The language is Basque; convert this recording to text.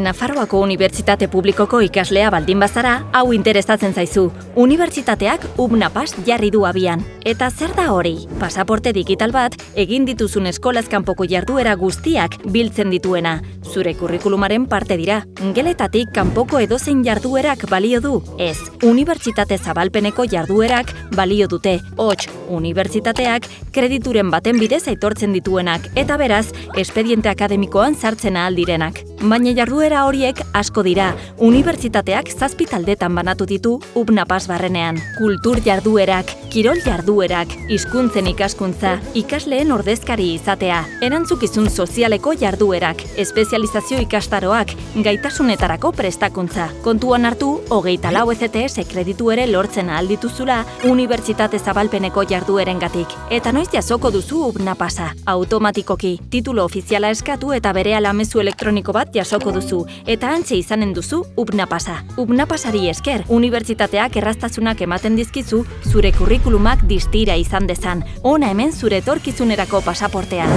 Nafarroako Unibertsitate Publikoko ikaslea baldin bazara, hau interesatzen zaizu. Unibertsitateak UBNAPAS jarri du abian. Eta zer da hori? Pasaporte digital bat, egin dituzun eskolazkanpoko jarduera guztiak biltzen dituena. Zure kurrikulumaren parte dira. Geletatik kanpoko edozein jarduerak balio du? Ez. Unibertsitate zabalpeneko jarduerak balio dute. Hots, unibertsitateak kredituren baten bidez aitortzen dituenak eta beraz, espediente akademikoan sartzen ahal direnak. Baina jarduera horiek asko dira. Unibertsitateak zazpi taldetan banatu ditu UBNAPAS barrenean. Kultur jarduerak, kirol jarduerak, hizkuntzen ikaskuntza, ikasleen ordezkari izatea, erantzukizun sozialeko jarduerak, espezializazio ikastaroak, gaitasunetarako prestakuntza. Kontuan hartu, hogeita lau ECTS kreditu ere lortzen ahal Unibertsitate zabalpeneko jarduerengatik. Eta noiz jasoko duzu UBNAPASa. Automatikoki, titulo ofiziala eskatu eta bere alamezu elektroniko bat jasoko duzu. Eta antxe izanen duzu UBNAPASa. UBNAPASari esker, unibertsitateak erraztasunak ematen dizkizu zure kurrikulumak distira izan dezan. Ona hemen zure etorkizunerako pasaportea.